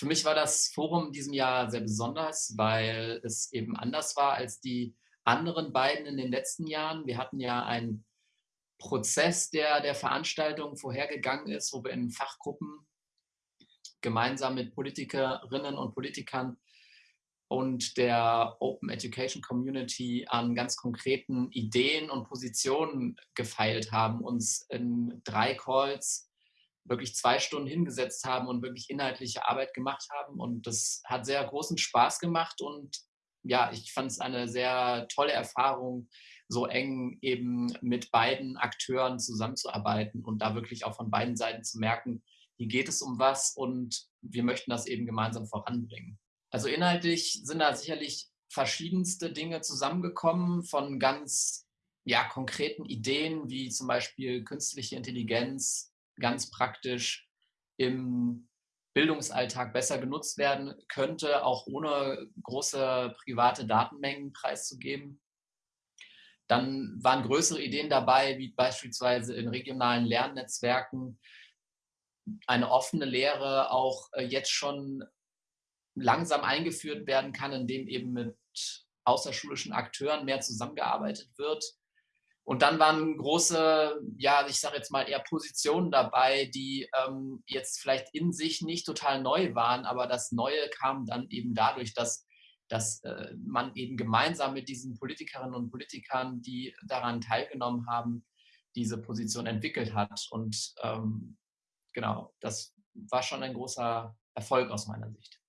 für mich war das Forum in diesem Jahr sehr besonders, weil es eben anders war als die anderen beiden in den letzten Jahren. Wir hatten ja einen Prozess, der der Veranstaltung vorhergegangen ist, wo wir in Fachgruppen gemeinsam mit Politikerinnen und Politikern und der Open Education Community an ganz konkreten Ideen und Positionen gefeilt haben, uns in drei Calls wirklich zwei Stunden hingesetzt haben und wirklich inhaltliche Arbeit gemacht haben. Und das hat sehr großen Spaß gemacht und ja, ich fand es eine sehr tolle Erfahrung, so eng eben mit beiden Akteuren zusammenzuarbeiten und da wirklich auch von beiden Seiten zu merken, hier geht es um was und wir möchten das eben gemeinsam voranbringen. Also inhaltlich sind da sicherlich verschiedenste Dinge zusammengekommen von ganz ja, konkreten Ideen wie zum Beispiel künstliche Intelligenz ganz praktisch im Bildungsalltag besser genutzt werden könnte, auch ohne große private Datenmengen preiszugeben. Dann waren größere Ideen dabei, wie beispielsweise in regionalen Lernnetzwerken eine offene Lehre auch äh, jetzt schon langsam eingeführt werden kann, indem eben mit außerschulischen Akteuren mehr zusammengearbeitet wird. Und dann waren große, ja, ich sage jetzt mal eher Positionen dabei, die ähm, jetzt vielleicht in sich nicht total neu waren, aber das Neue kam dann eben dadurch, dass, dass äh, man eben gemeinsam mit diesen Politikerinnen und Politikern, die daran teilgenommen haben, diese Position entwickelt hat. Und ähm, genau, das war schon ein großer Erfolg aus meiner Sicht.